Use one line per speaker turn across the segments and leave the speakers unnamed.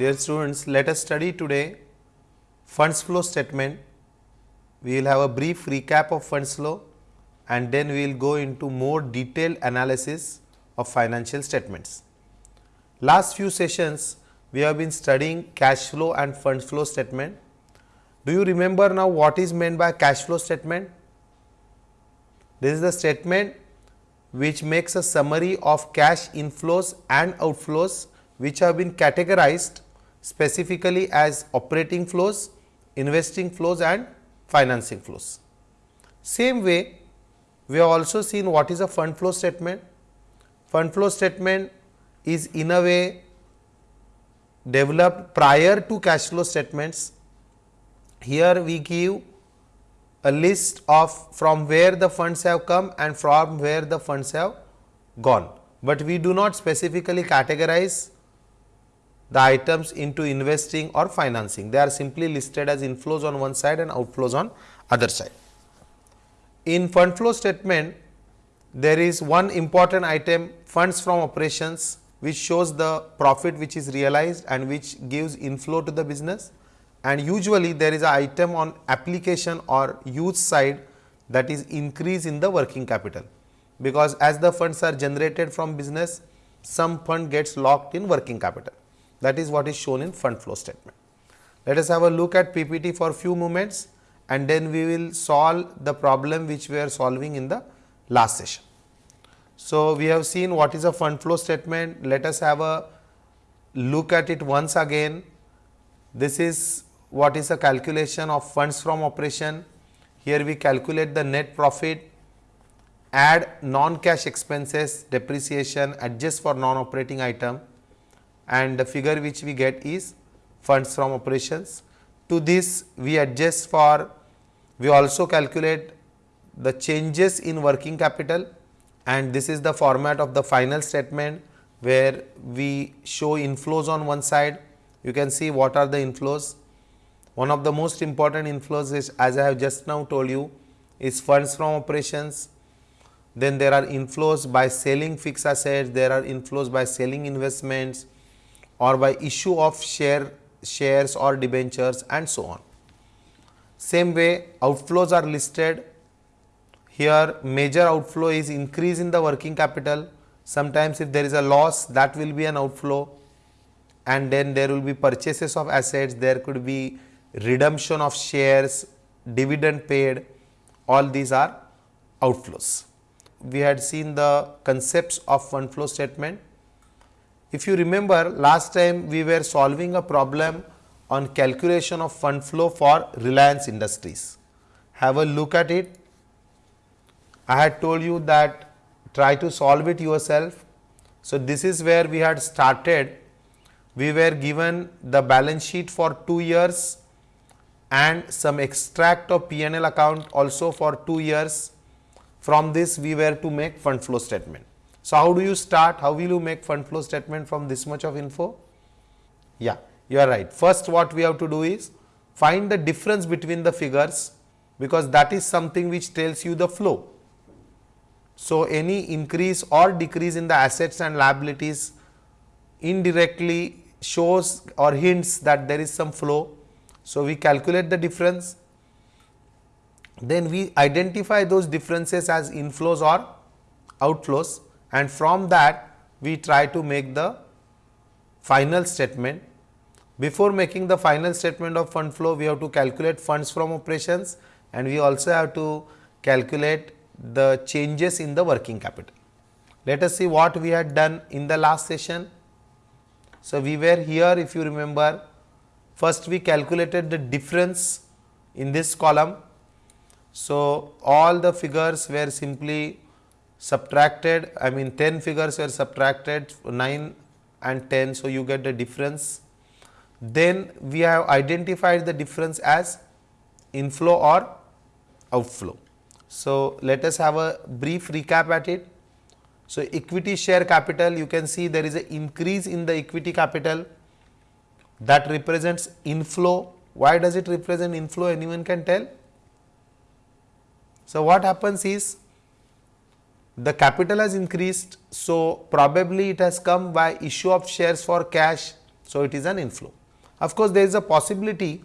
Dear students, let us study today funds flow statement. We will have a brief recap of funds flow and then we will go into more detailed analysis of financial statements. Last few sessions we have been studying cash flow and funds flow statement. Do you remember now what is meant by cash flow statement? This is the statement which makes a summary of cash inflows and outflows which have been categorized specifically as operating flows, investing flows and financing flows. Same way we have also seen what is a fund flow statement. Fund flow statement is in a way developed prior to cash flow statements. Here we give a list of from where the funds have come and from where the funds have gone, but we do not specifically categorize the items into investing or financing. They are simply listed as inflows on one side and outflows on other side. In fund flow statement, there is one important item funds from operations which shows the profit which is realized and which gives inflow to the business and usually there is a item on application or use side that is increase in the working capital because as the funds are generated from business some fund gets locked in working capital that is what is shown in fund flow statement. Let us have a look at PPT for few moments and then we will solve the problem which we are solving in the last session. So, we have seen what is a fund flow statement. Let us have a look at it once again. This is what is a calculation of funds from operation. Here we calculate the net profit, add non-cash expenses, depreciation, adjust for non-operating item and the figure which we get is funds from operations. To this we adjust for, we also calculate the changes in working capital and this is the format of the final statement where we show inflows on one side. You can see what are the inflows. One of the most important inflows is as I have just now told you is funds from operations. Then there are inflows by selling fixed assets, there are inflows by selling investments or by issue of share shares or debentures and so on. Same way outflows are listed here major outflow is increase in the working capital. Sometimes if there is a loss that will be an outflow and then there will be purchases of assets, there could be redemption of shares, dividend paid, all these are outflows. We had seen the concepts of fund flow statement. If you remember last time we were solving a problem on calculation of fund flow for Reliance Industries. Have a look at it I had told you that try to solve it yourself. So, this is where we had started. We were given the balance sheet for 2 years and some extract of P&L account also for 2 years. From this we were to make fund flow statement. So, how do you start? How will you make fund flow statement from this much of info? Yeah, you are right. First what we have to do is find the difference between the figures because that is something which tells you the flow. So, any increase or decrease in the assets and liabilities indirectly shows or hints that there is some flow. So, we calculate the difference, then we identify those differences as inflows or outflows and from that we try to make the final statement. Before making the final statement of fund flow, we have to calculate funds from operations and we also have to calculate the changes in the working capital. Let us see what we had done in the last session. So, we were here if you remember first we calculated the difference in this column. So, all the figures were simply subtracted I mean 10 figures were subtracted 9 and 10. So, you get the difference. Then we have identified the difference as inflow or outflow. So, let us have a brief recap at it. So, equity share capital you can see there is an increase in the equity capital that represents inflow. Why does it represent inflow anyone can tell? So, what happens is the capital has increased. So, probably it has come by issue of shares for cash. So, it is an inflow. Of course, there is a possibility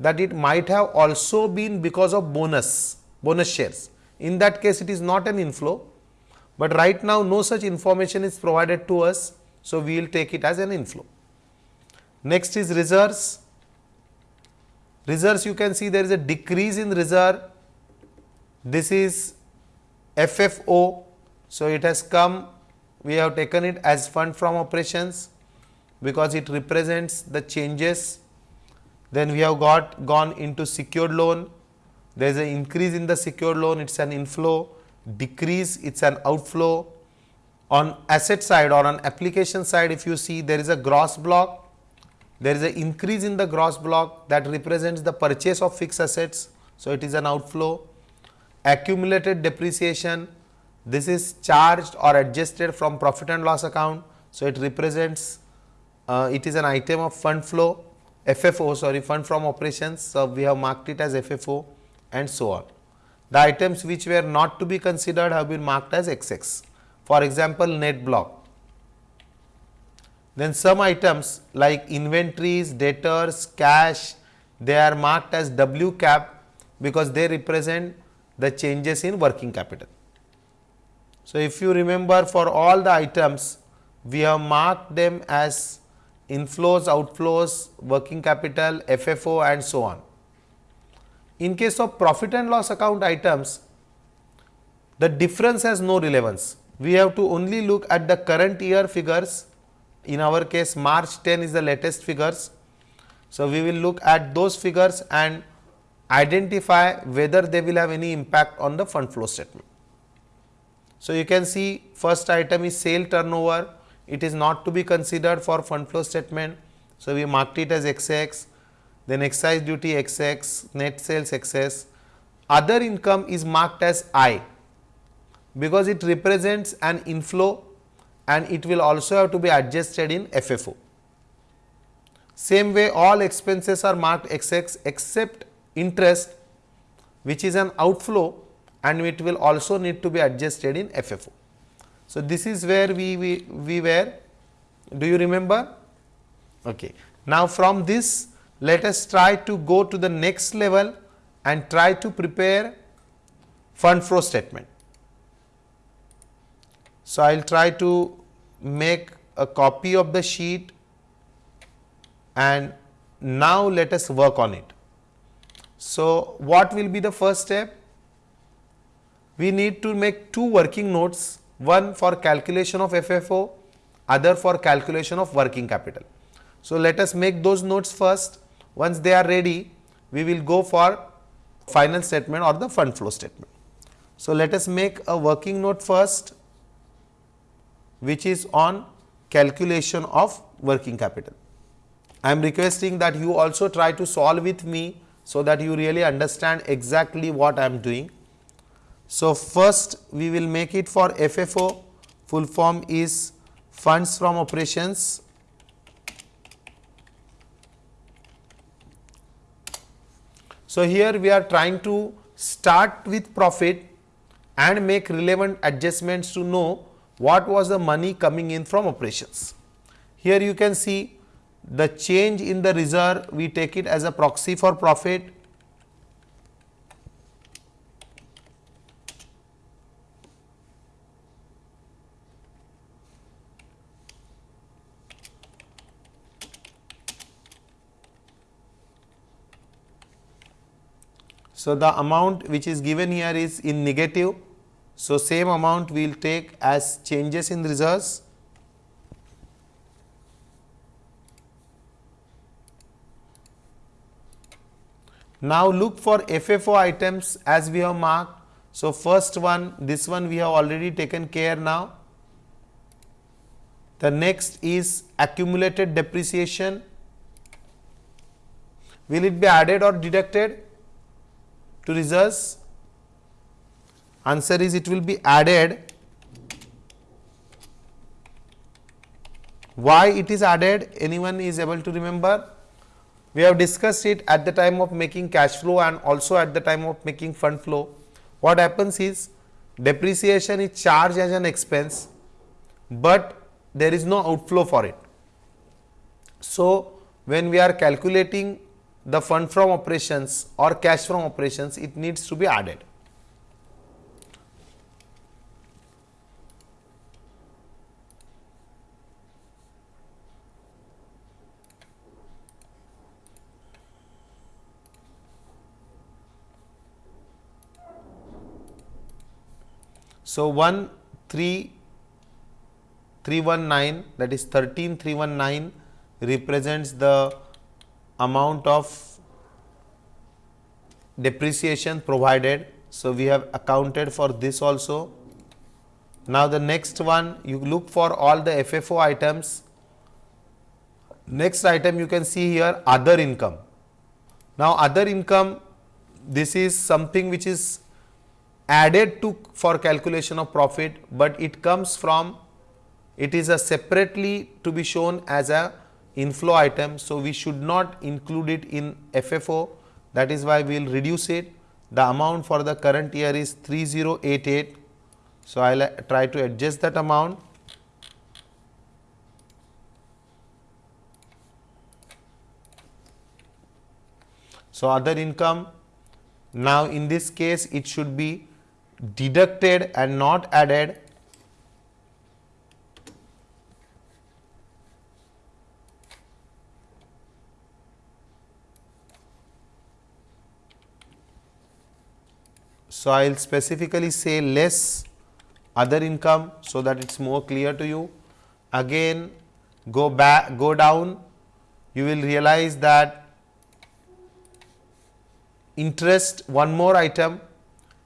that it might have also been because of bonus, bonus shares. In that case, it is not an inflow, but right now no such information is provided to us. So, we will take it as an inflow. Next is reserves. Reserves you can see there is a decrease in reserve. This is FFO. So, it has come we have taken it as fund from operations because it represents the changes. Then we have got gone into secured loan. There is an increase in the secured loan, it is an inflow, decrease, it is an outflow. On asset side or on application side, if you see there is a gross block, there is an increase in the gross block that represents the purchase of fixed assets. So, it is an outflow. Accumulated depreciation, this is charged or adjusted from profit and loss account. So, it represents uh, it is an item of fund flow FFO sorry fund from operations. So, we have marked it as FFO and so on. The items which were not to be considered have been marked as XX. For example, net block. Then some items like inventories, debtors, cash, they are marked as W cap because they represent the changes in working capital. So, if you remember for all the items, we have marked them as inflows, outflows, working capital, FFO and so on. In case of profit and loss account items, the difference has no relevance. We have to only look at the current year figures. In our case, March 10 is the latest figures. So, we will look at those figures and identify whether they will have any impact on the fund flow statement. So, you can see first item is sale turnover, it is not to be considered for fund flow statement. So, we marked it as XX, then excise duty XX, net sales XS. Other income is marked as I because it represents an inflow and it will also have to be adjusted in FFO. Same way all expenses are marked XX except interest which is an outflow and it will also need to be adjusted in FFO. So, this is where we, we, we were, do you remember? Okay. Now, from this let us try to go to the next level and try to prepare fund flow statement. So, I will try to make a copy of the sheet and now let us work on it. So, what will be the first step? we need to make two working notes, one for calculation of FFO, other for calculation of working capital. So, let us make those notes first. Once they are ready, we will go for final statement or the fund flow statement. So, let us make a working note first, which is on calculation of working capital. I am requesting that you also try to solve with me, so that you really understand exactly what I am doing. So, first we will make it for FFO full form is funds from operations So, here we are trying to start with profit and make relevant adjustments to know what was the money coming in from operations. Here you can see the change in the reserve we take it as a proxy for profit So, the amount which is given here is in negative. So, same amount we will take as changes in reserves. Now, look for FFO items as we have marked. So, first one this one we have already taken care now. The next is accumulated depreciation. Will it be added or deducted? to reserves? Answer is it will be added. Why it is added? Anyone is able to remember? We have discussed it at the time of making cash flow and also at the time of making fund flow. What happens is depreciation is charged as an expense, but there is no outflow for it. So, when we are calculating the fund from operations or cash from operations, it needs to be added. So, 1 3 319 that is 13 319 represents the amount of depreciation provided. So, we have accounted for this also. Now, the next one you look for all the FFO items. Next item you can see here other income. Now, other income this is something which is added to for calculation of profit, but it comes from it is a separately to be shown as a inflow item. So, we should not include it in FFO that is why we will reduce it. The amount for the current year is 3088. So, I will uh, try to adjust that amount. So, other income now in this case it should be deducted and not added. So, I will specifically say less other income so that it is more clear to you. Again go back go down. You will realize that interest one more item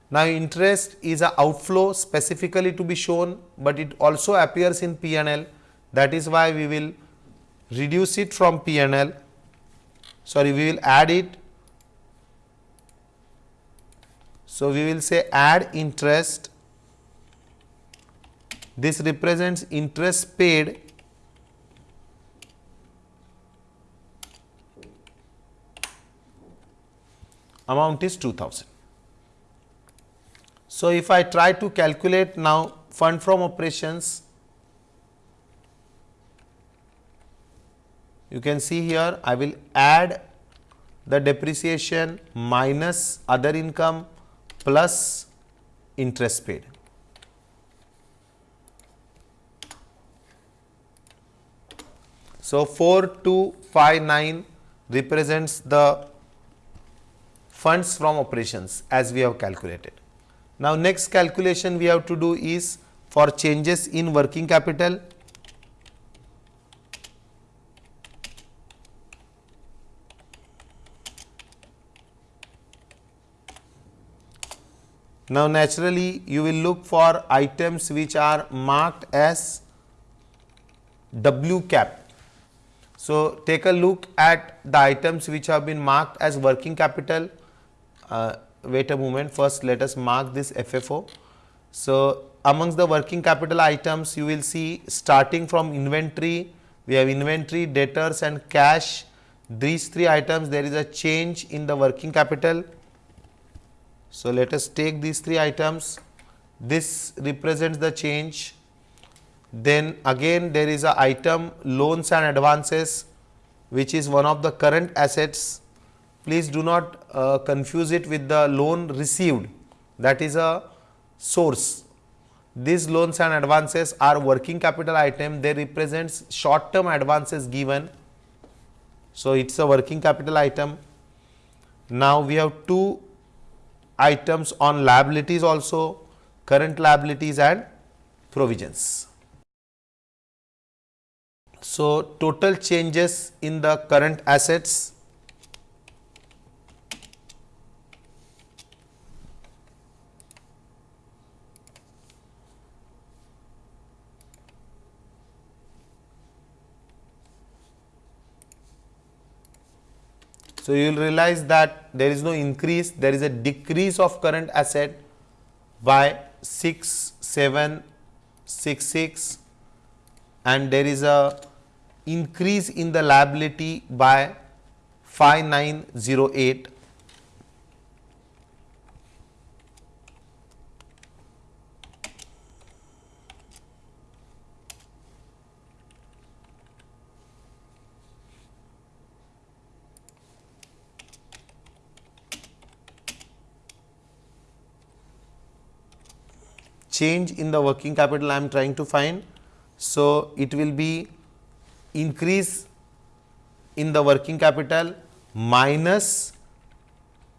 now, interest is a outflow specifically to be shown, but it also appears in P&L that is why we will reduce it from P&L sorry we will add it. So, we will say add interest this represents interest paid amount is 2000. So, if I try to calculate now fund from operations, you can see here I will add the depreciation minus other income plus interest paid. So, 4259 represents the funds from operations as we have calculated. Now, next calculation we have to do is for changes in working capital. Now, naturally you will look for items which are marked as W cap. So, take a look at the items which have been marked as working capital. Uh, wait a moment. First let us mark this FFO. So, amongst the working capital items you will see starting from inventory we have inventory debtors and cash. These three items there is a change in the working capital. So, let us take these three items. This represents the change. Then again there is a item loans and advances which is one of the current assets please do not uh, confuse it with the loan received that is a source. These loans and advances are working capital item they represents short term advances given. So, it is a working capital item. Now, we have two items on liabilities also current liabilities and provisions. So, total changes in the current assets So, you will realize that there is no increase, there is a decrease of current asset by 6, 7, 6, 6 and there is a increase in the liability by 5908 change in the working capital I am trying to find. So, it will be increase in the working capital minus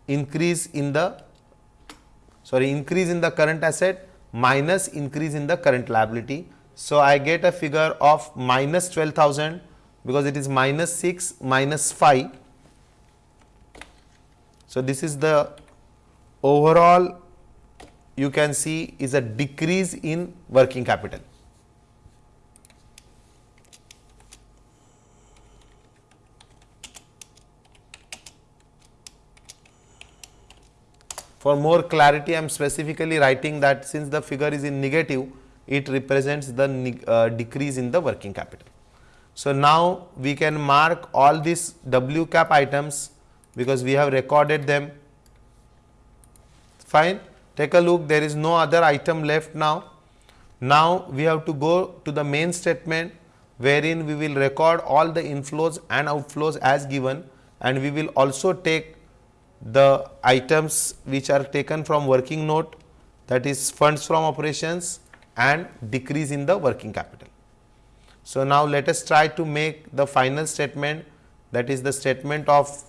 increase in the sorry increase in the current asset minus increase in the current liability. So, I get a figure of minus 12,000 because it is minus 6 minus 5. So, this is the overall you can see is a decrease in working capital. For more clarity, I am specifically writing that since the figure is in negative, it represents the uh, decrease in the working capital. So, now we can mark all these W cap items because we have recorded them fine. Take a look there is no other item left now. Now, we have to go to the main statement wherein we will record all the inflows and outflows as given and we will also take the items which are taken from working note that is funds from operations and decrease in the working capital. So, now let us try to make the final statement that is the statement of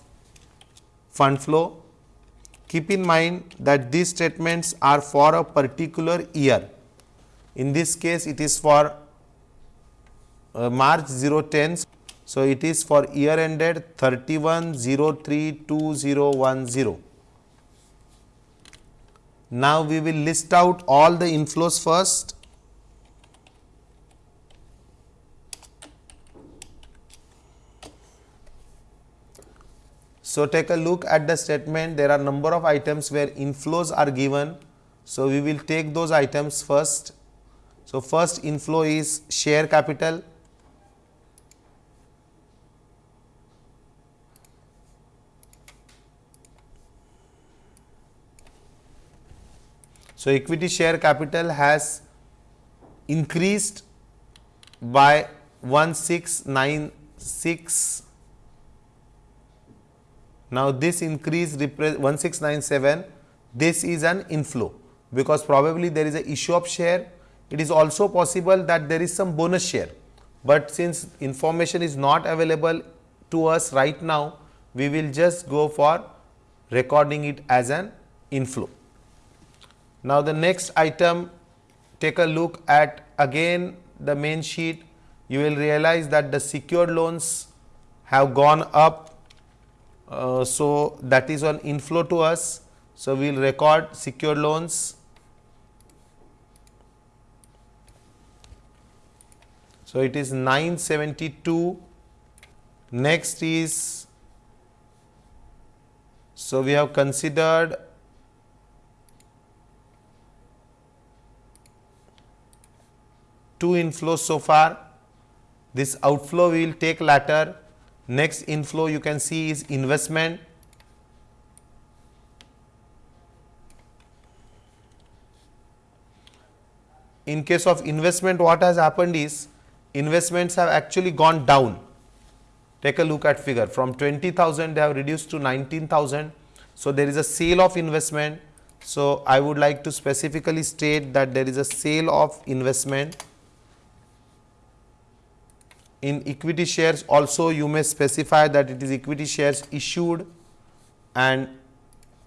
fund flow. Keep in mind that these statements are for a particular year. In this case, it is for uh, March 010. So, it is for year ended 31032010. Now, we will list out all the inflows first. So, take a look at the statement there are number of items where inflows are given. So, we will take those items first. So, first inflow is share capital So, equity share capital has increased by 1696. Now, this increase 1697 this is an inflow because probably there is a issue of share. It is also possible that there is some bonus share, but since information is not available to us right now, we will just go for recording it as an inflow. Now, the next item take a look at again the main sheet you will realize that the secured loans have gone up. Uh, so, that is an inflow to us. So, we will record secured loans. So, it is 972. Next is, so we have considered two inflows so far. This outflow we will take later. Next inflow you can see is investment. In case of investment what has happened is investments have actually gone down. Take a look at figure from 20,000 they have reduced to 19,000. So, there is a sale of investment. So, I would like to specifically state that there is a sale of investment in equity shares also you may specify that it is equity shares issued and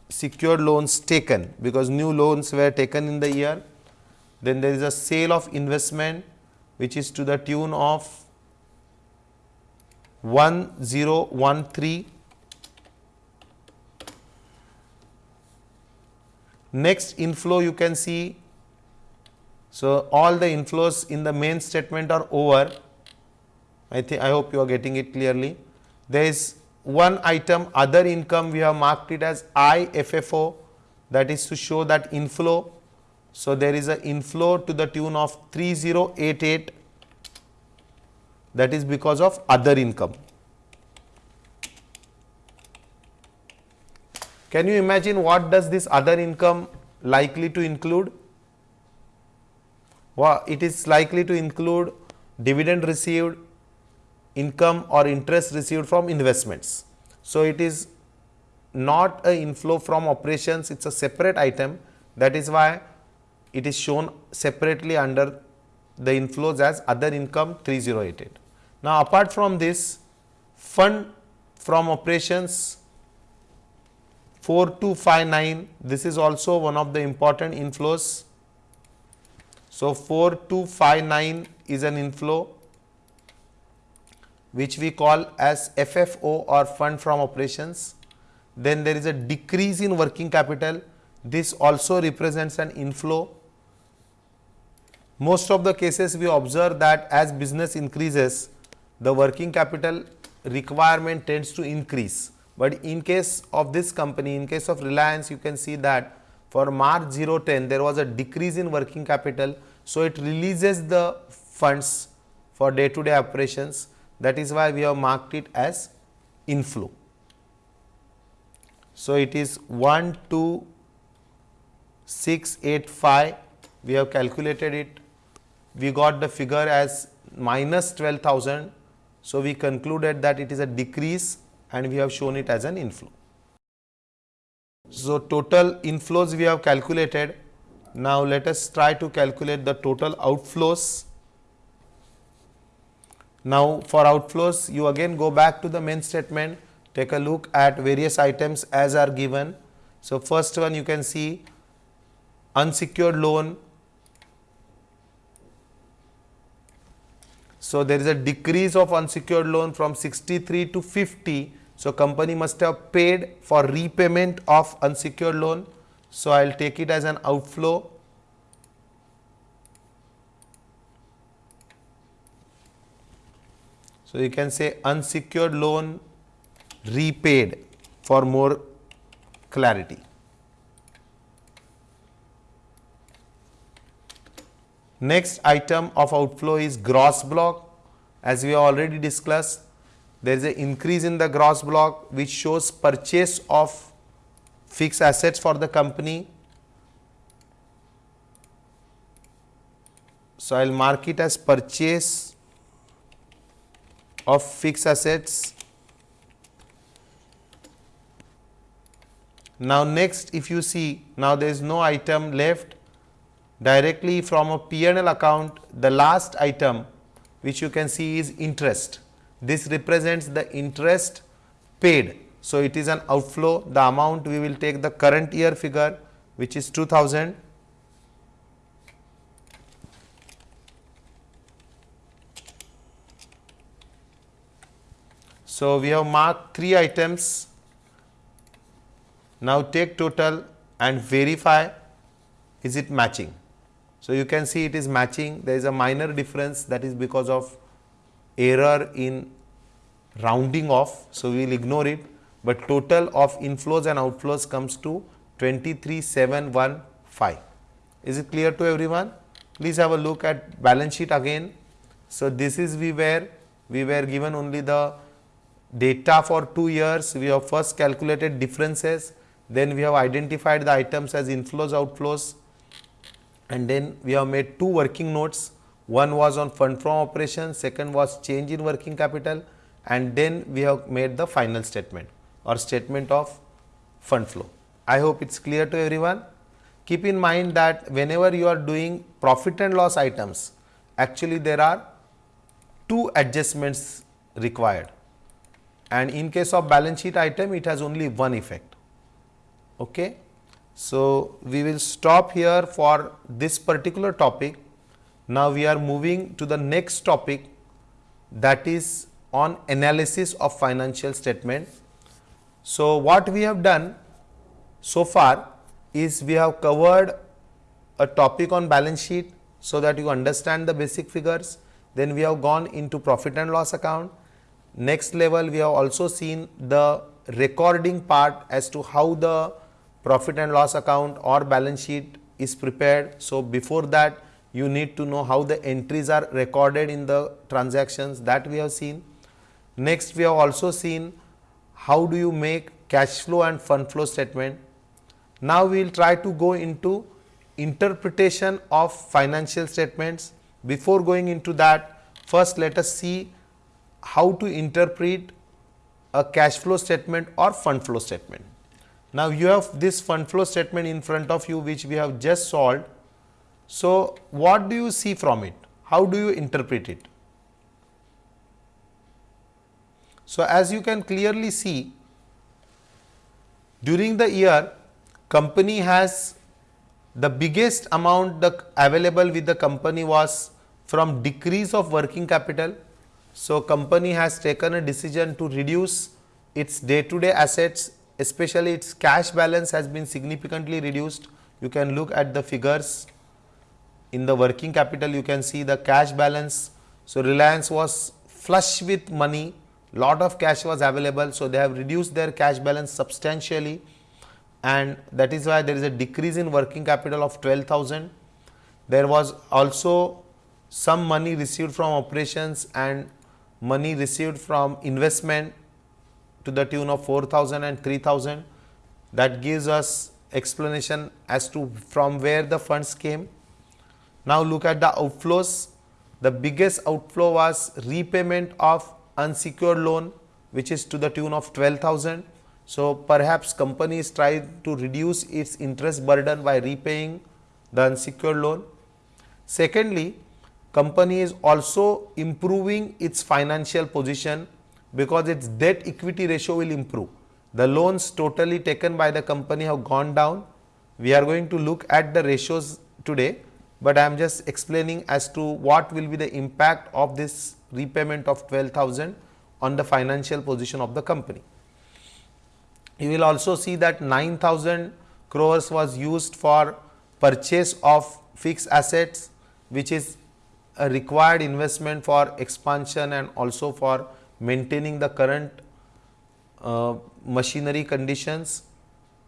secured loans taken because new loans were taken in the year. Then there is a sale of investment which is to the tune of 1013. Next inflow you can see. So, all the inflows in the main statement are over I think I hope you are getting it clearly. There is one item other income we have marked it as IFFO that is to show that inflow. So, there is an inflow to the tune of 3088 that is because of other income. Can you imagine what does this other income likely to include? Well, it is likely to include dividend received, income or interest received from investments. So, it is not a inflow from operations, it is a separate item that is why it is shown separately under the inflows as other income 3088. Now, apart from this fund from operations 4259 this is also one of the important inflows. So, 4259 is an inflow which we call as FFO or fund from operations. Then there is a decrease in working capital. This also represents an inflow. Most of the cases we observe that as business increases, the working capital requirement tends to increase. But in case of this company, in case of Reliance, you can see that for March 010, there was a decrease in working capital. So, it releases the funds for day to day operations that is why we have marked it as inflow. So, it is 1 2 6 8 5 we have calculated it we got the figure as minus 12,000. So, we concluded that it is a decrease and we have shown it as an inflow. So, total inflows we have calculated. Now, let us try to calculate the total outflows. Now, for outflows, you again go back to the main statement, take a look at various items as are given. So, first one you can see unsecured loan. So, there is a decrease of unsecured loan from 63 to 50. So, company must have paid for repayment of unsecured loan. So, I will take it as an outflow So, you can say unsecured loan repaid for more clarity. Next item of outflow is gross block. As we already discussed, there is an increase in the gross block which shows purchase of fixed assets for the company. So, I will mark it as purchase of fixed assets. Now, next if you see now there is no item left directly from a P&L account the last item which you can see is interest. This represents the interest paid. So, it is an outflow the amount we will take the current year figure which is 2000 So, we have marked 3 items. Now, take total and verify is it matching. So, you can see it is matching there is a minor difference that is because of error in rounding off. So, we will ignore it, but total of inflows and outflows comes to 23715. Is it clear to everyone? Please have a look at balance sheet again. So, this is we were we were given only the data for 2 years, we have first calculated differences, then we have identified the items as inflows, outflows and then we have made two working notes. One was on fund from operations, second was change in working capital and then we have made the final statement or statement of fund flow. I hope it is clear to everyone. Keep in mind that whenever you are doing profit and loss items, actually there are two adjustments required and in case of balance sheet item it has only one effect. Okay. So, we will stop here for this particular topic. Now, we are moving to the next topic that is on analysis of financial statement. So, what we have done so far is we have covered a topic on balance sheet so that you understand the basic figures. Then we have gone into profit and loss account Next level we have also seen the recording part as to how the profit and loss account or balance sheet is prepared. So, before that you need to know how the entries are recorded in the transactions that we have seen. Next we have also seen how do you make cash flow and fund flow statement. Now, we will try to go into interpretation of financial statements. Before going into that first let us see how to interpret a cash flow statement or fund flow statement. Now, you have this fund flow statement in front of you which we have just solved. So, what do you see from it? How do you interpret it? So, as you can clearly see during the year company has the biggest amount the available with the company was from decrease of working capital. So, company has taken a decision to reduce its day to day assets especially its cash balance has been significantly reduced. You can look at the figures in the working capital you can see the cash balance. So, Reliance was flush with money lot of cash was available. So, they have reduced their cash balance substantially and that is why there is a decrease in working capital of 12,000. There was also some money received from operations and money received from investment to the tune of 4000 and 3000 that gives us explanation as to from where the funds came. Now look at the outflows. The biggest outflow was repayment of unsecured loan which is to the tune of 12,000. So, perhaps company is trying to reduce its interest burden by repaying the unsecured loan. Secondly, company is also improving its financial position because its debt equity ratio will improve. The loans totally taken by the company have gone down. We are going to look at the ratios today, but I am just explaining as to what will be the impact of this repayment of 12,000 on the financial position of the company. You will also see that 9,000 crores was used for purchase of fixed assets which is a required investment for expansion and also for maintaining the current uh, machinery conditions,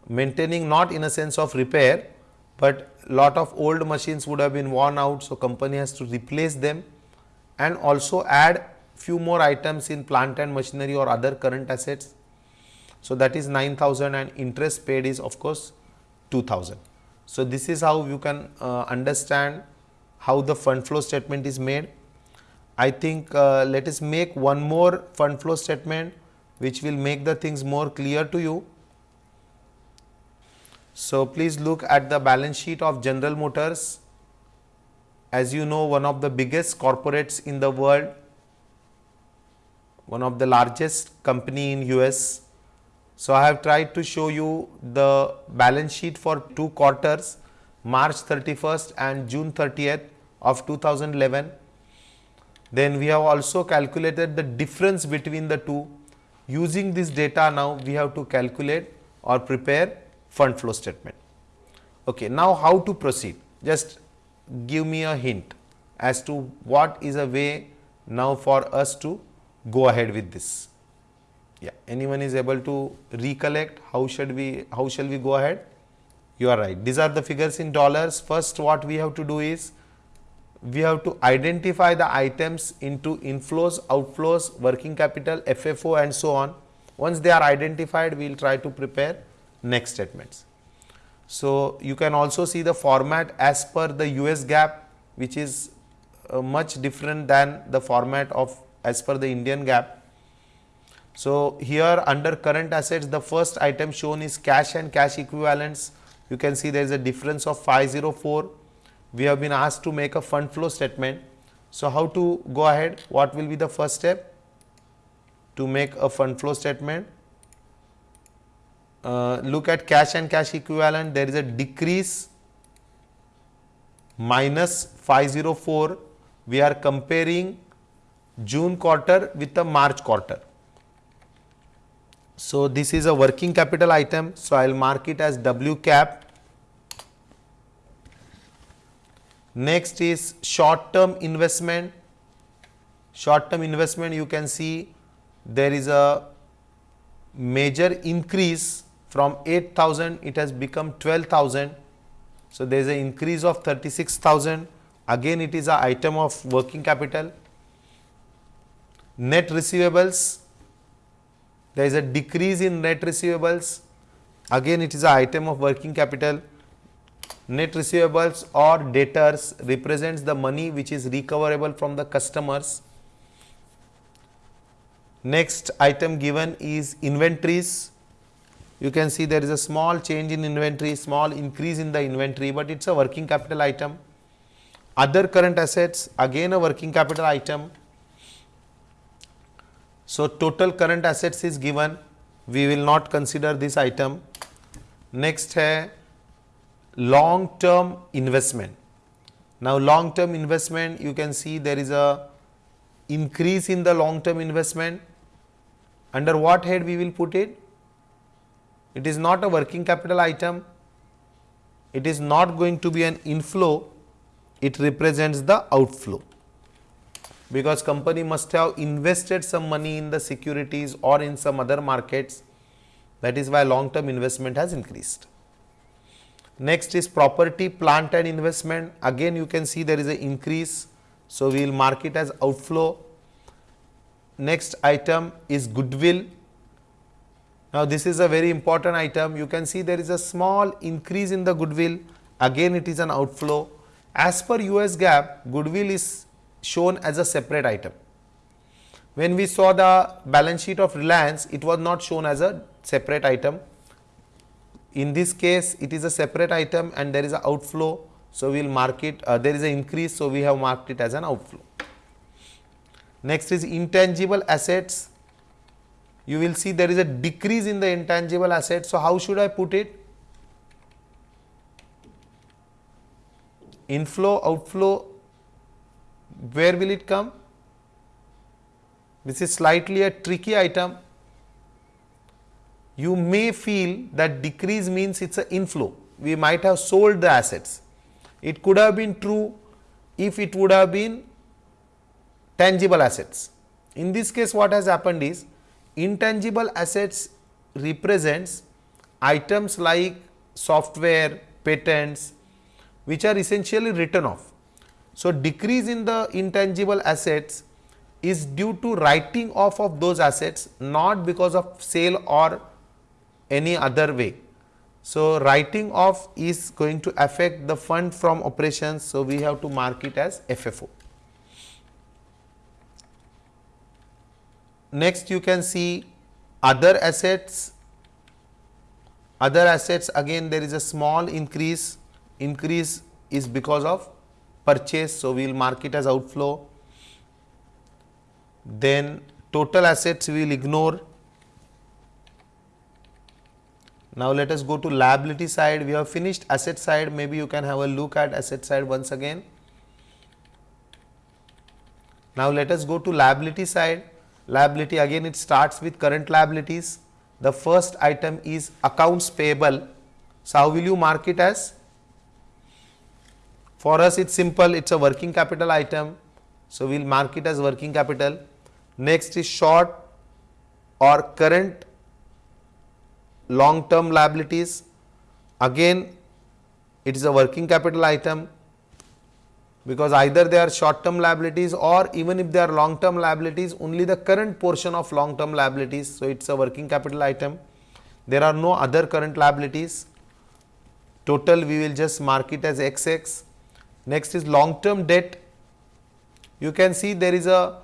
maintaining not in a sense of repair, but lot of old machines would have been worn out. So, company has to replace them and also add few more items in plant and machinery or other current assets. So, that is 9000 and interest paid is of course 2000. So, this is how you can uh, understand how the fund flow statement is made. I think uh, let us make one more fund flow statement which will make the things more clear to you. So, please look at the balance sheet of General Motors as you know one of the biggest corporates in the world, one of the largest company in US. So, I have tried to show you the balance sheet for two quarters March 31st and June 30th of 2011. Then we have also calculated the difference between the two. Using this data now we have to calculate or prepare fund flow statement. Okay, now how to proceed? Just give me a hint as to what is a way now for us to go ahead with this. Yeah, anyone is able to recollect how should we how shall we go ahead? You are right. These are the figures in dollars. First, what we have to do is we have to identify the items into inflows, outflows, working capital, FFO and so on. Once they are identified, we will try to prepare next statements. So, you can also see the format as per the US GAAP which is uh, much different than the format of as per the Indian GAAP. So, here under current assets the first item shown is cash and cash equivalents. You can see there is a difference of 504. We have been asked to make a fund flow statement. So, how to go ahead? What will be the first step to make a fund flow statement? uh, look at cash and cash equivalent there is a decrease minus 504 we are comparing June quarter with the March quarter. So, this is a working capital item. So, I will mark it as W cap. Next is short term investment. Short term investment you can see there is a major increase from 8000 it has become 12000 so there is an increase of 36000 again it is a item of working capital. Net receivables there is a decrease in net receivables. Again it is a item of working capital net receivables or debtors represents the money which is recoverable from the customers next item given is inventories you can see there is a small change in inventory, small increase in the inventory, but it is a working capital item. Other current assets again a working capital item. So, total current assets is given we will not consider this item. Next है long term investment. Now, long term investment you can see there is a increase in the long term investment. Under what head we will put it? It is not a working capital item. It is not going to be an inflow. It represents the outflow because company must have invested some money in the securities or in some other markets that is why long term investment has increased. Next is property plant and investment again you can see there is an increase. So, we will mark it as outflow. Next item is goodwill. Now, this is a very important item you can see there is a small increase in the goodwill again it is an outflow. As per US GAAP goodwill is shown as a separate item. When we saw the balance sheet of Reliance, it was not shown as a separate item. In this case, it is a separate item and there is an outflow. So, we will mark it, uh, there is an increase. So, we have marked it as an outflow. Next is intangible assets. You will see there is a decrease in the intangible assets. So, how should I put it? Inflow, outflow, where will it come? This is slightly a tricky item. You may feel that decrease means it is an inflow. We might have sold the assets. It could have been true if it would have been tangible assets. In this case what has happened is intangible assets represents items like software, patents which are essentially written off. So, decrease in the intangible assets is due to writing off of those assets not because of sale or any other way. So, writing off is going to affect the fund from operations. So, we have to mark it as FFO. Next you can see other assets, other assets again there is a small increase, increase is because of purchase. So, we will mark it as outflow. Then total assets we will ignore. Now, let us go to liability side. We have finished asset side. Maybe you can have a look at asset side once again. Now, let us go to liability side. Liability again it starts with current liabilities. The first item is accounts payable. So, how will you mark it as? For us it is simple, it is a working capital item. So, we will mark it as working capital. Next is short or current long term liabilities. Again it is a working capital item because either they are short term liabilities or even if they are long term liabilities only the current portion of long term liabilities. So, it is a working capital item. There are no other current liabilities. Total we will just mark it as XX Next is long term debt. You can see there is a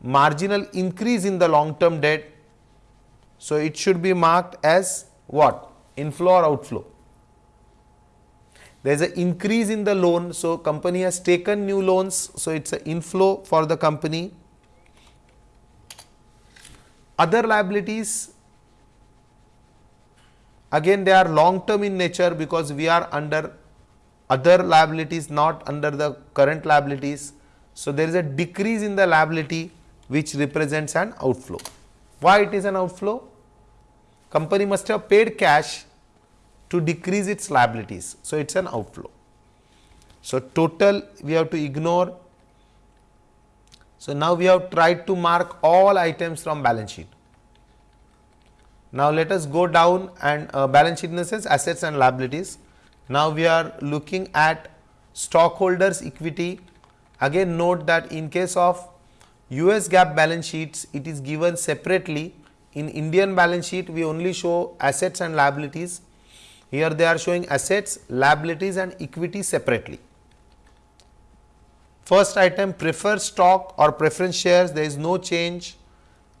marginal increase in the long term debt. So, it should be marked as what? Inflow or outflow. There is an increase in the loan. So, company has taken new loans. So, it is an inflow for the company. Other liabilities again they are long term in nature because we are under other liabilities not under the current liabilities. So, there is a decrease in the liability which represents an outflow. Why it is an outflow? Company must have paid cash to decrease its liabilities. So, it is an outflow. So, total we have to ignore. So, now we have tried to mark all items from balance sheet. Now, let us go down and uh, balance sheet in the sense assets and liabilities. Now, we are looking at stockholders equity. Again note that in case of US GAAP balance sheets, it is given separately. In Indian balance sheet, we only show assets and liabilities. Here they are showing assets, liabilities and equity separately. First item preferred stock or preference shares, there is no change.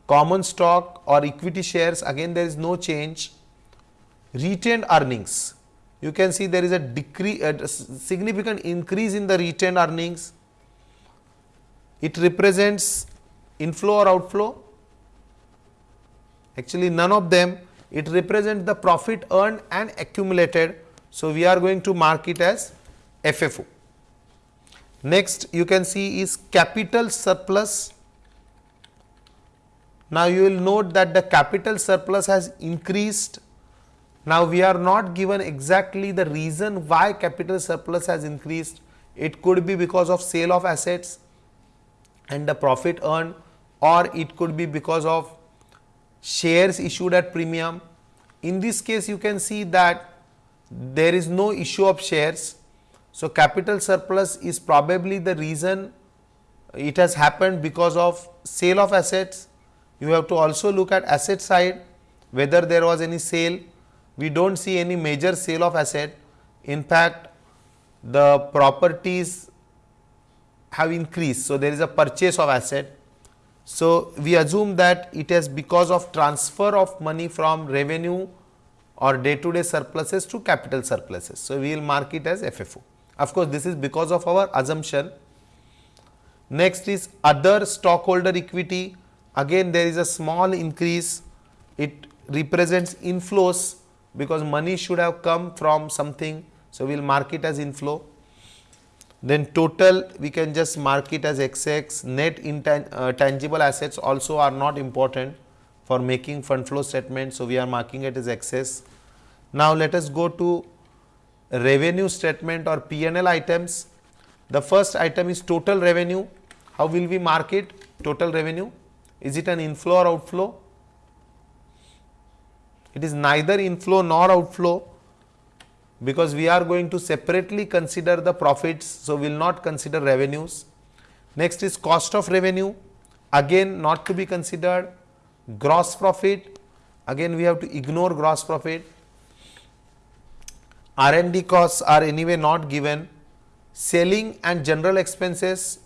Common stock or equity shares, again there is no change. Retained earnings, you can see there is a decrease, a significant increase in the retained earnings. It represents inflow or outflow? Actually, none of them. It represents the profit earned and accumulated. So, we are going to mark it as FFO. Next, you can see is capital surplus. Now, you will note that the capital surplus has increased now, we are not given exactly the reason why capital surplus has increased. It could be because of sale of assets and the profit earned or it could be because of shares issued at premium. In this case, you can see that there is no issue of shares. So, capital surplus is probably the reason it has happened because of sale of assets. You have to also look at asset side whether there was any sale we do not see any major sale of asset. In fact, the properties have increased. So, there is a purchase of asset. So, we assume that it is because of transfer of money from revenue or day to day surpluses to capital surpluses. So, we will mark it as FFO. Of course, this is because of our assumption. Next is other stockholder equity. Again, there is a small increase. It represents inflows because money should have come from something. So, we will mark it as inflow. Then total we can just mark it as XX, net intangible uh, assets also are not important for making fund flow statement. So, we are marking it as excess. Now, let us go to revenue statement or P&L items. The first item is total revenue. How will we mark it? Total revenue. Is it an inflow or outflow? It is neither inflow nor outflow because we are going to separately consider the profits. So, we will not consider revenues. Next is cost of revenue again not to be considered gross profit again we have to ignore gross profit R&D costs are anyway not given selling and general expenses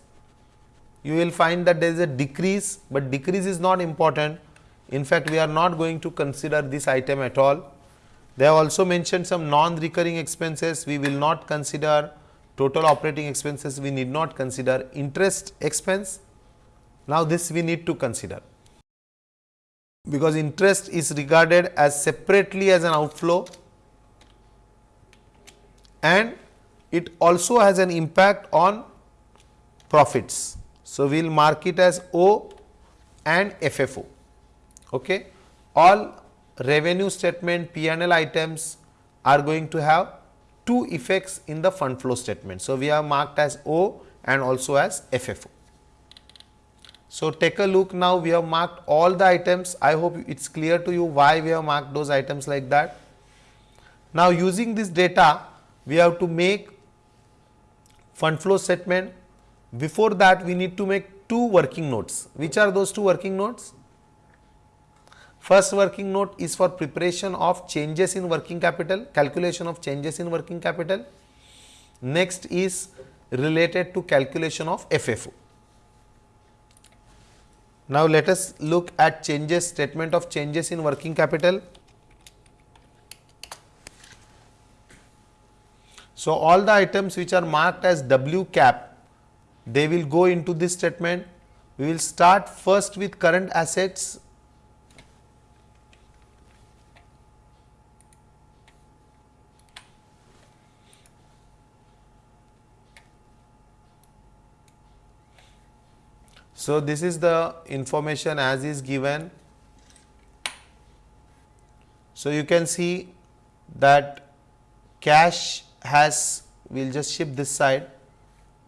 you will find that there is a decrease, but decrease is not important in fact, we are not going to consider this item at all. They have also mentioned some non-recurring expenses. We will not consider total operating expenses. We need not consider interest expense. Now, this we need to consider because interest is regarded as separately as an outflow and it also has an impact on profits. So, we will mark it as O and FFO. Okay. All revenue statement P&L items are going to have two effects in the fund flow statement. So, we have marked as O and also as FFO. So, take a look now we have marked all the items I hope it is clear to you why we have marked those items like that. Now, using this data we have to make fund flow statement before that we need to make two working notes which are those two working notes First working note is for preparation of changes in working capital, calculation of changes in working capital. Next is related to calculation of FFO. Now, let us look at changes statement of changes in working capital. So, all the items which are marked as W cap, they will go into this statement. We will start first with current assets So, this is the information as is given. So, you can see that cash has we will just shift this side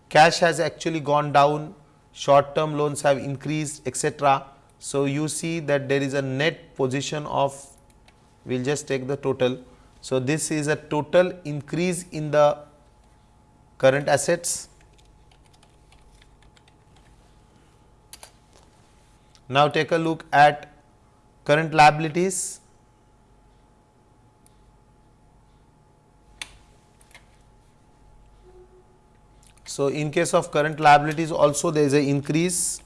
cash has actually gone down short term loans have increased etc. So, you see that there is a net position of we will just take the total. So, this is a total increase in the current assets Now, take a look at current liabilities. So, in case of current liabilities also there is a increase.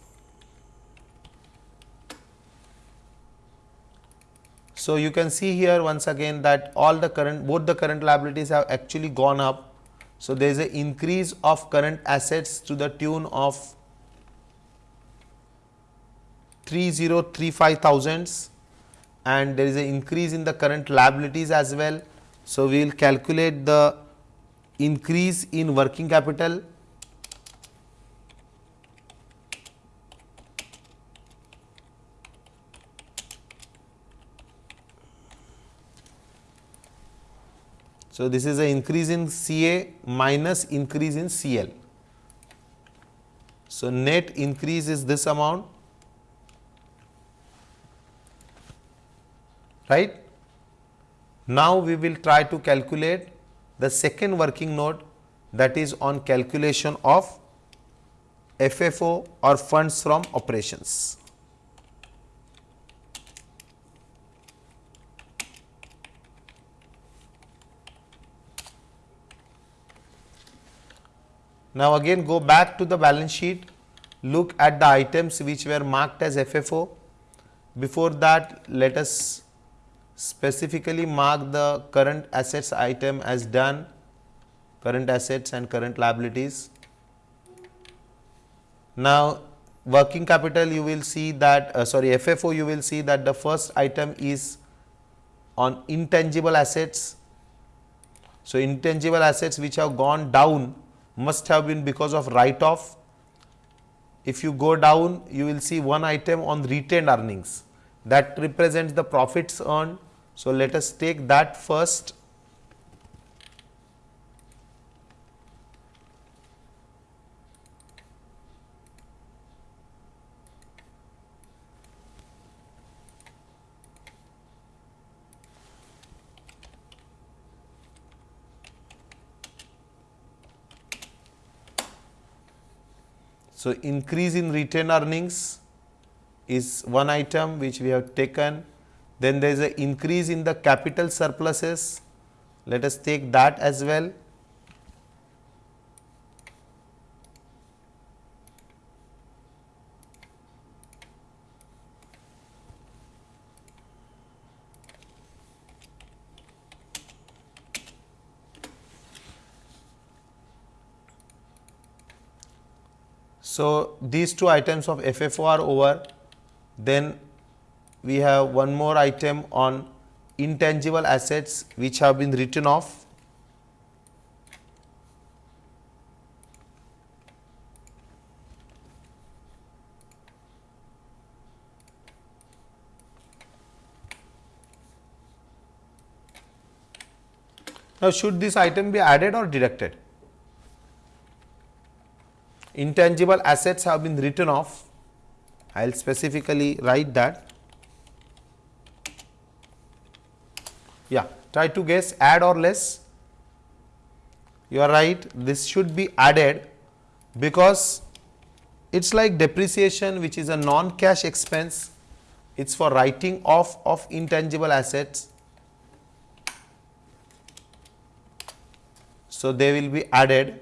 So, you can see here once again that all the current both the current liabilities have actually gone up. So, there is an increase of current assets to the tune of 3035 thousands and there is an increase in the current liabilities as well. So, we will calculate the increase in working capital So, this is an increase in CA minus increase in CL. So, net increase is this amount right. Now, we will try to calculate the second working note that is on calculation of FFO or funds from operations. Now again go back to the balance sheet, look at the items which were marked as FFO. Before that let us specifically mark the current assets item as done, current assets and current liabilities. Now working capital you will see that uh, sorry FFO you will see that the first item is on intangible assets. So intangible assets which have gone down must have been because of write off. If you go down, you will see one item on retained earnings that represents the profits earned. So, let us take that first So, increase in retained earnings is one item which we have taken. Then there is an increase in the capital surpluses. Let us take that as well. So, these two items of FFO are over. Then we have one more item on intangible assets which have been written off. Now, should this item be added or deducted? intangible assets have been written off. I will specifically write that. Yeah, try to guess add or less. You are right, this should be added because it is like depreciation which is a non-cash expense, it is for writing off of intangible assets. So, they will be added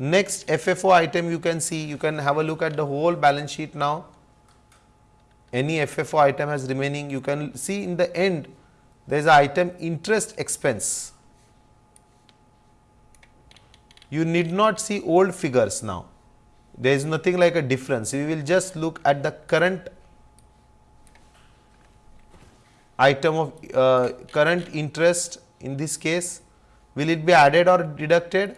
Next FFO item you can see, you can have a look at the whole balance sheet now. Any FFO item has remaining, you can see in the end there is a item interest expense. You need not see old figures now, there is nothing like a difference. We will just look at the current item of uh, current interest in this case, will it be added or deducted?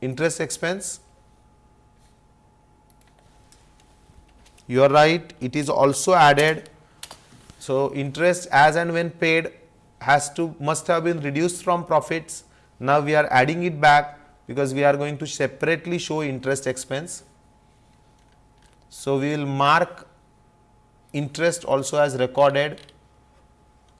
Interest expense. You are right, it is also added. So, interest as and when paid has to must have been reduced from profits. Now, we are adding it back because we are going to separately show interest expense. So, we will mark interest also as recorded.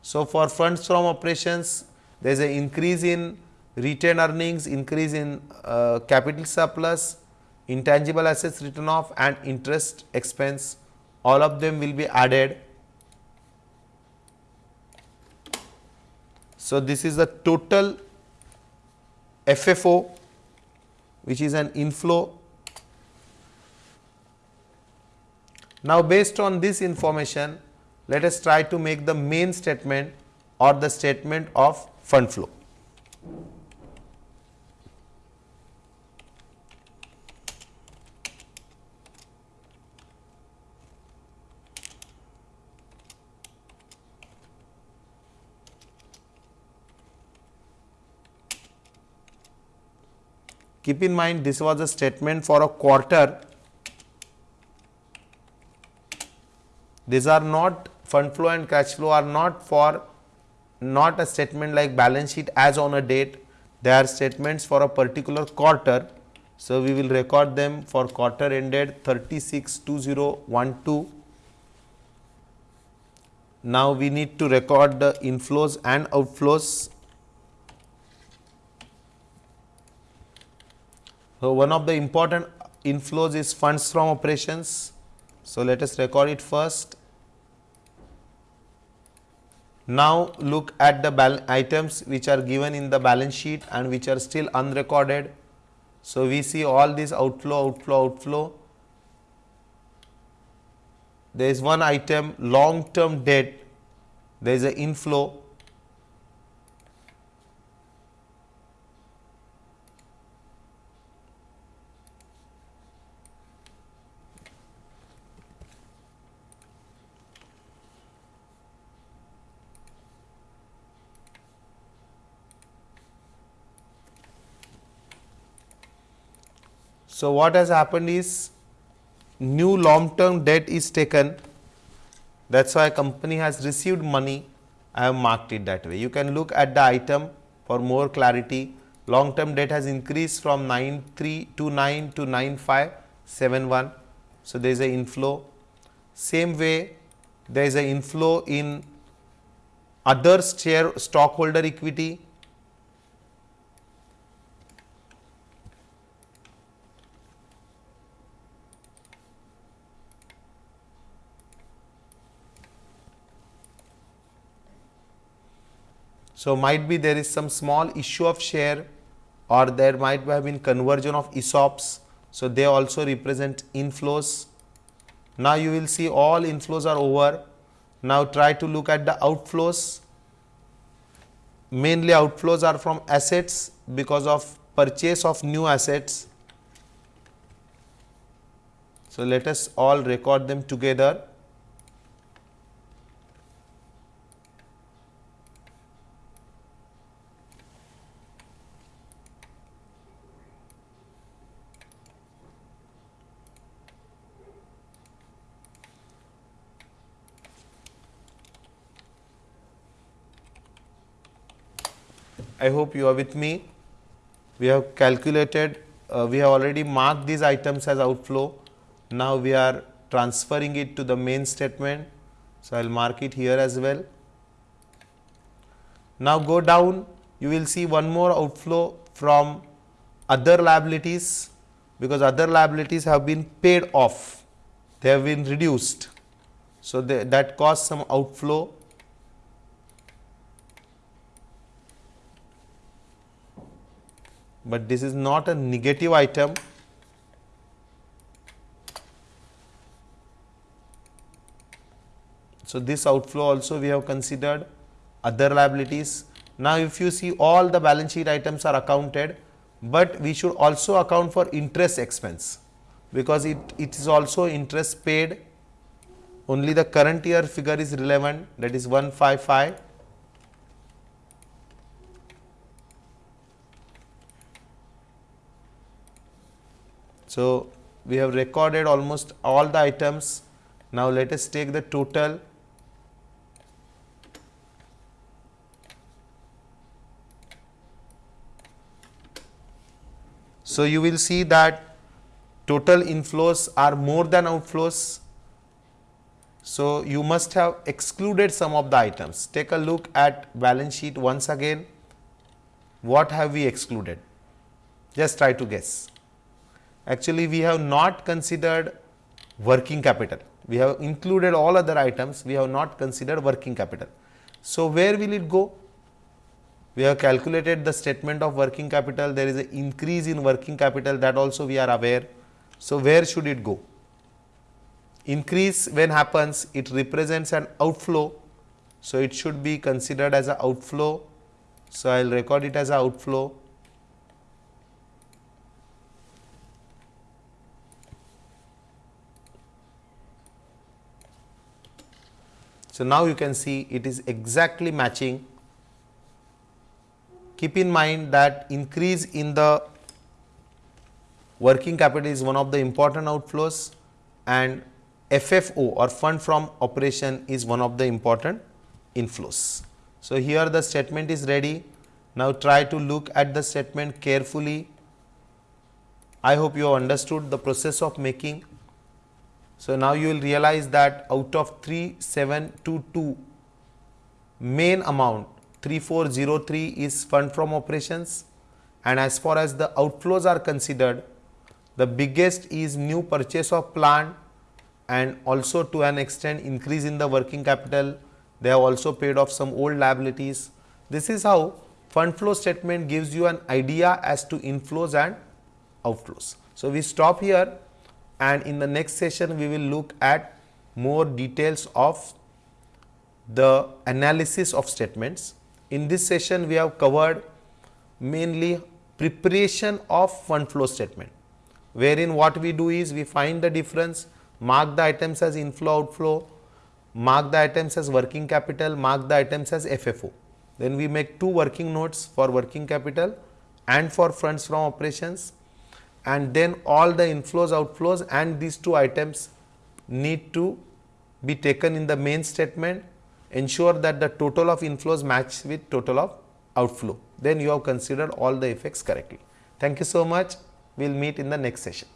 So, for funds from operations there is an increase in retained earnings, increase in uh, capital surplus, intangible assets written off and interest expense all of them will be added. So, this is the total FFO which is an inflow Now, based on this information, let us try to make the main statement or the statement of fund flow. Keep in mind this was a statement for a quarter. These are not fund flow and cash flow are not for not a statement like balance sheet as on a date. They are statements for a particular quarter. So, we will record them for quarter ended 36 2012. Now, we need to record the inflows and outflows So, one of the important inflows is funds from operations. So, let us record it first. Now, look at the items which are given in the balance sheet and which are still unrecorded. So, we see all these outflow, outflow, outflow. There is one item long term debt, there is an inflow So, what has happened is new long term debt is taken. That is why company has received money. I have marked it that way. You can look at the item for more clarity. Long term debt has increased from 9329 to 9571. So, there is a inflow. Same way there is a inflow in other share stockholder equity So, might be there is some small issue of share or there might have been conversion of ESOPs. So, they also represent inflows. Now, you will see all inflows are over. Now, try to look at the outflows. Mainly outflows are from assets because of purchase of new assets. So, let us all record them together. I hope you are with me. We have calculated, uh, we have already marked these items as outflow. Now, we are transferring it to the main statement. So, I will mark it here as well. Now, go down, you will see one more outflow from other liabilities because other liabilities have been paid off, they have been reduced. So, they, that caused some outflow but this is not a negative item. So, this outflow also we have considered other liabilities. Now, if you see all the balance sheet items are accounted, but we should also account for interest expense because it, it is also interest paid only the current year figure is relevant that is 155 So, we have recorded almost all the items. Now, let us take the total. So, you will see that total inflows are more than outflows. So, you must have excluded some of the items. Take a look at balance sheet once again. What have we excluded? Just try to guess actually we have not considered working capital. We have included all other items, we have not considered working capital. So, where will it go? We have calculated the statement of working capital, there is an increase in working capital that also we are aware. So, where should it go? increase when happens it represents an outflow. So, it should be considered as an outflow. So, I will record it as an outflow. So, now you can see it is exactly matching. Keep in mind that increase in the working capital is one of the important outflows and FFO or fund from operation is one of the important inflows. So, here the statement is ready. Now, try to look at the statement carefully. I hope you have understood the process of making. So, now you will realize that out of 3722 main amount 3403 is fund from operations and as far as the outflows are considered the biggest is new purchase of plant and also to an extent increase in the working capital. They have also paid off some old liabilities. This is how fund flow statement gives you an idea as to inflows and outflows. So, we stop here and in the next session we will look at more details of the analysis of statements. In this session we have covered mainly preparation of fund flow statement wherein what we do is we find the difference, mark the items as inflow outflow, mark the items as working capital, mark the items as FFO. Then we make two working notes for working capital and for funds from operations and then all the inflows outflows and these two items need to be taken in the main statement ensure that the total of inflows match with total of outflow then you have considered all the effects correctly. Thank you so much. We will meet in the next session.